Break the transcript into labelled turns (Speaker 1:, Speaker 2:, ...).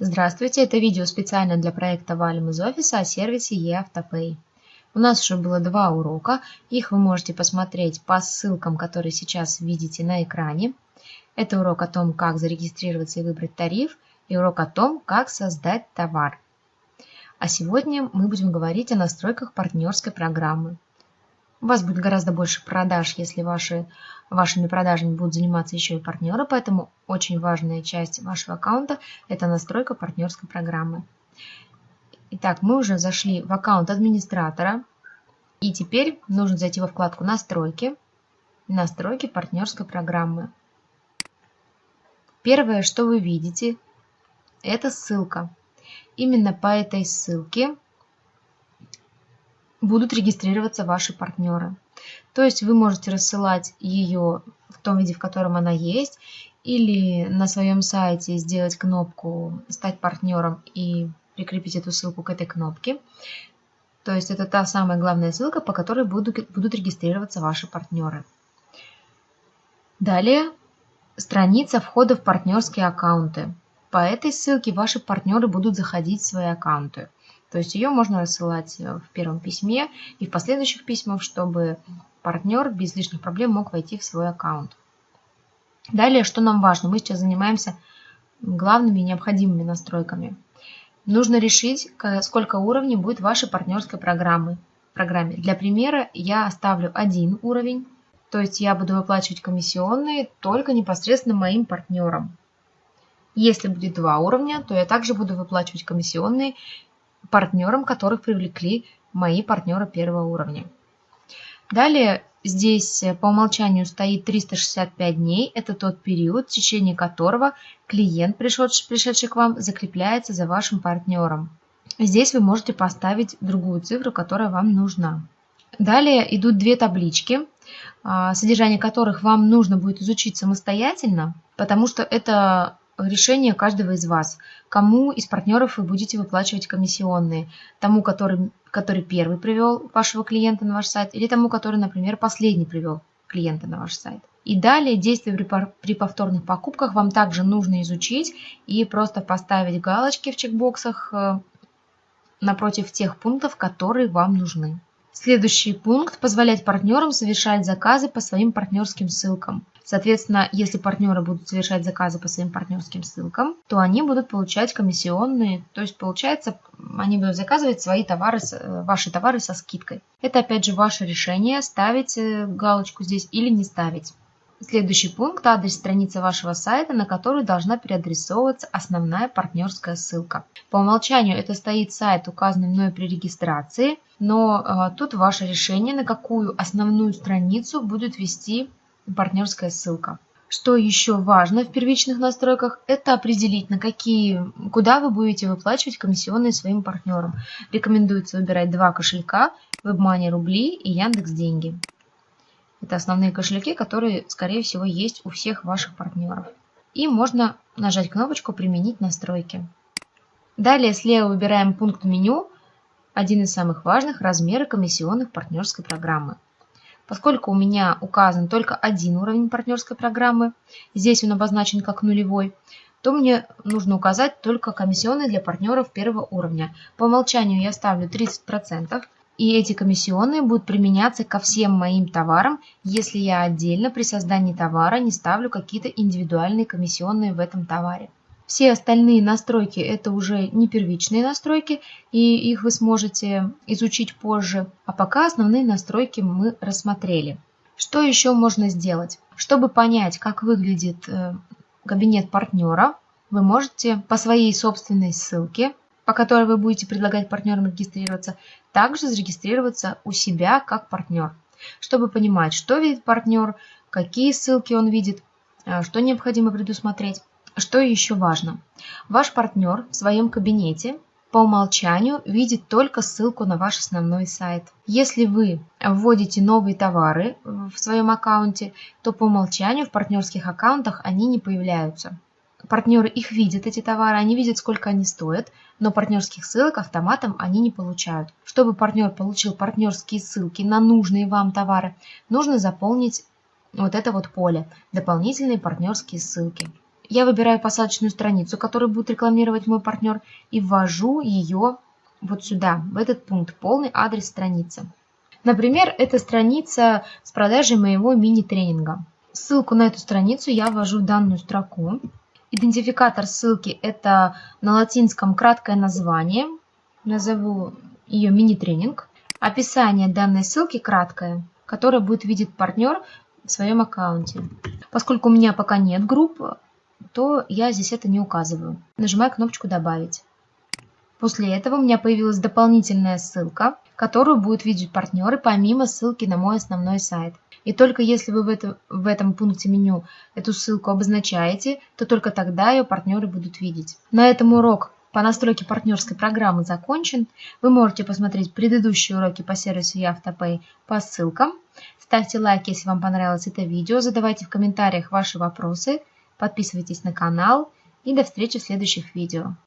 Speaker 1: Здравствуйте, это видео специально для проекта Валим из офиса о сервисе eAutoPay. У нас уже было два урока, их вы можете посмотреть по ссылкам, которые сейчас видите на экране. Это урок о том, как зарегистрироваться и выбрать тариф, и урок о том, как создать товар. А сегодня мы будем говорить о настройках партнерской программы. У вас будет гораздо больше продаж, если ваши, вашими продажами будут заниматься еще и партнеры, поэтому очень важная часть вашего аккаунта – это настройка партнерской программы. Итак, мы уже зашли в аккаунт администратора, и теперь нужно зайти во вкладку «Настройки», «Настройки партнерской программы». Первое, что вы видите, это ссылка. Именно по этой ссылке будут регистрироваться ваши партнеры. То есть вы можете рассылать ее в том виде, в котором она есть, или на своем сайте сделать кнопку «Стать партнером» и прикрепить эту ссылку к этой кнопке. То есть это та самая главная ссылка, по которой будут, будут регистрироваться ваши партнеры. Далее страница входа в партнерские аккаунты. По этой ссылке ваши партнеры будут заходить в свои аккаунты. То есть ее можно рассылать э, в первом письме и в последующих письмах, чтобы партнер без лишних проблем мог войти в свой аккаунт. Далее, что нам важно? Мы сейчас занимаемся главными необходимыми настройками. Нужно решить, сколько уровней будет вашей партнерской программы. программе. Для примера я оставлю один уровень, то есть я буду выплачивать комиссионные только непосредственно моим партнерам. Если будет два уровня, то я также буду выплачивать комиссионные партнерам, которых привлекли мои партнеры первого уровня. Далее здесь э, по умолчанию стоит 365 дней. Это тот период, в течение которого клиент, пришедший, пришедший к вам, закрепляется за вашим партнером. Здесь вы можете поставить другую цифру, которая вам нужна. Далее идут две таблички, а, содержание которых вам нужно будет изучить самостоятельно, потому что это решение каждого из вас. Кому из партнеров вы будете выплачивать комиссионные? Тому, который, который первый привел вашего клиента на ваш сайт, или тому, который, например, последний привел клиента на ваш сайт. И далее действия при, повторных покупках вам также нужно изучить и просто поставить галочки в чекбоксах э, напротив тех пунктов, которые вам нужны. Следующий пункт – позволять партнерам совершать заказы по своим партнерским ссылкам. Соответственно, если партнеры будут совершать заказы по своим партнерским ссылкам, то они будут получать комиссионные, то есть получается, они будут заказывать свои товары, э, ваши товары со скидкой. Это опять же ваше решение, ставить э, галочку здесь или не ставить. Следующий пункт – адрес страницы вашего сайта, на которую должна переадресовываться основная партнерская ссылка. По умолчанию это стоит сайт, указанный мной при регистрации, но э, тут ваше решение, на какую основную страницу будет вести партнерская ссылка. Что еще важно в первичных настройках, это определить, на какие, куда вы будете выплачивать комиссионные своим партнерам. Рекомендуется выбирать два кошелька, WebMoney рубли и Яндекс Деньги. Это основные кошельки, которые, скорее всего, есть у всех ваших партнеров. И можно нажать кнопочку «Применить настройки». Далее слева выбираем пункт меню, один из самых важных – размеры комиссионных партнерской программы. Поскольку у меня указан только один уровень партнерской программы, здесь он обозначен как нулевой, то мне нужно указать только комиссионные для партнеров первого уровня. По умолчанию я ставлю 30%, и эти комиссионные будут применяться ко всем моим товарам, если я отдельно при создании товара не ставлю какие-то индивидуальные комиссионные в этом товаре. Все остальные настройки это уже не первичные настройки, и их вы сможете изучить позже. А пока основные настройки мы рассмотрели. Что еще можно сделать? Чтобы понять, как выглядит э, кабинет партнера, вы можете по своей собственной ссылке, по которой вы будете предлагать партнерам регистрироваться, также зарегистрироваться у себя как партнер, чтобы понимать, что видит партнер, какие ссылки он видит, э, что необходимо предусмотреть. Что еще важно? Ваш партнер в своем кабинете по умолчанию видит только ссылку на ваш основной сайт. Если вы вводите новые товары в своем аккаунте, то по умолчанию в партнерских аккаунтах они не появляются. Партнеры их видят, эти товары, они видят, сколько они стоят, но партнерских ссылок автоматом они не получают. Чтобы партнер получил партнерские ссылки на нужные вам товары, нужно заполнить вот это вот поле «Дополнительные партнерские ссылки». я выбираю посадочную страницу, которую будет рекламировать мой партнер, и ввожу ее вот сюда, в этот пункт, полный адрес страницы. Например, это страница с продажей моего мини-тренинга. Ссылку на эту страницу я ввожу в данную строку. Идентификатор ссылки – это на латинском краткое название. Назову ее мини-тренинг. Описание данной ссылки краткое, которое будет видеть партнер в своем аккаунте. Поскольку у меня пока нет групп, то я здесь это не указываю. Нажимаю кнопочку «Добавить». После этого у меня появилась дополнительная ссылка, которую будут видеть партнеры помимо ссылки на мой основной сайт. И только если вы в, это, в этом пункте меню эту ссылку обозначаете, то только тогда ее партнеры будут видеть. На этом урок по настройке партнерской программы закончен. Вы можете посмотреть предыдущие уроки по сервису Автопay по ссылкам. Ставьте лайк, если вам понравилось это видео, задавайте в комментариях ваши вопросы, подписывайтесь на канал и до встречи в следующих видео.